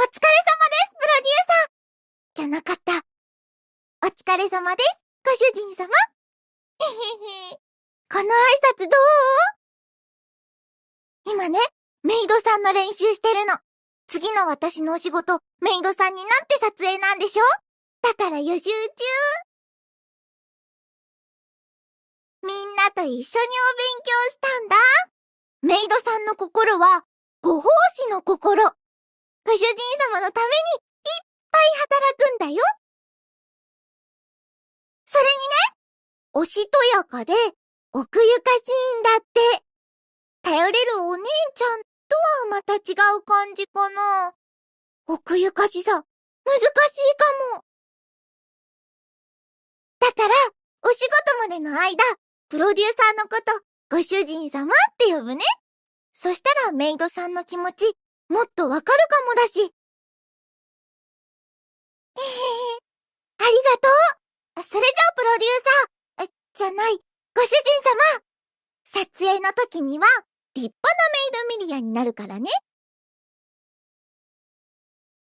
お疲れ様です、プロデューサーじゃなかった。お疲れ様です、ご主人様。へへへ。この挨拶どう？今ね、メイドさんの練習してるの。次の私のお仕事、メイドさんになって撮影なんでしょ？だから予習中。みんなと一緒にお勉強したんだ。メイドさんの心は、ご奉仕の心。ご主人様のために、いっぱい働くんだよ。それにね、おしとやかで、奥ゆかしいんだって。頼れるお姉ちゃんとはまた違う感じかな。奥ゆかしさ、難しいかも。だから、お仕事までの間、プロデューサーのこと、ご主人様って呼ぶね。そしたらメイドさんの気持ち、もっとわかるかもだし。えへへ。ありがとう。それじゃあプロデューサー、じゃない、ご主人様。撮影の時には、立派なメイドミリアになるからね。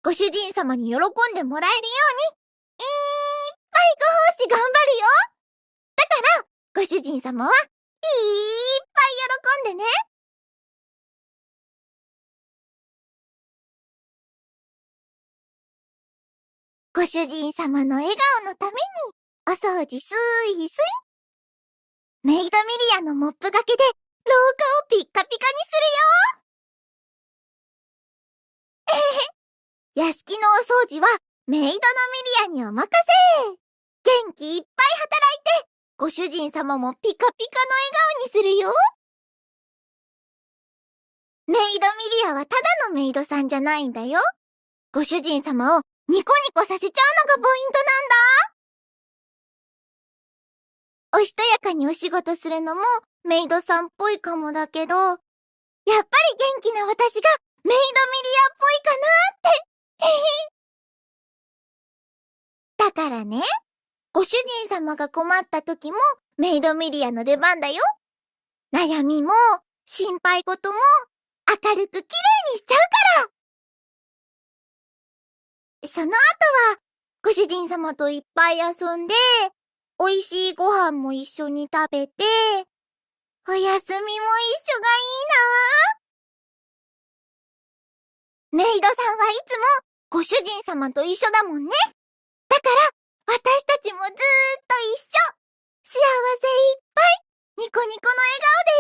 ご主人様に喜んでもらえるように、いっぱいご奉仕頑張るよ。だから、ご主人様は、いっぱい喜んでね。ご主人様の笑顔のために、お掃除すーいすい。メイドミリアのモップがけで、廊下をピッカピカにするよ。えへへ。屋敷のお掃除は、メイドのミリアにお任せ。元気いっぱい働いて、ご主人様もピカピカの笑顔にするよ。メイドミリアはただのメイドさんじゃないんだよ。ご主人様をニコニコさせちゃうのがポイントなんだ。おしとやかにお仕事するのもメイドさんっぽいかもだけど、やっぱり元気な私がメイドミリアっぽいかなって。だからね、ご主人様が困った時もメイドミリアの出番だよ。悩みも心配事も明るく綺麗にしちゃうから。その後は、ご主人様といっぱい遊んで、美味しいご飯も一緒に食べて、お休みも一緒がいいなメイドさんはいつもご主人様と一緒だもんね。だから、私たちもずーっと一緒。幸せいっぱい、ニコニコの笑顔で。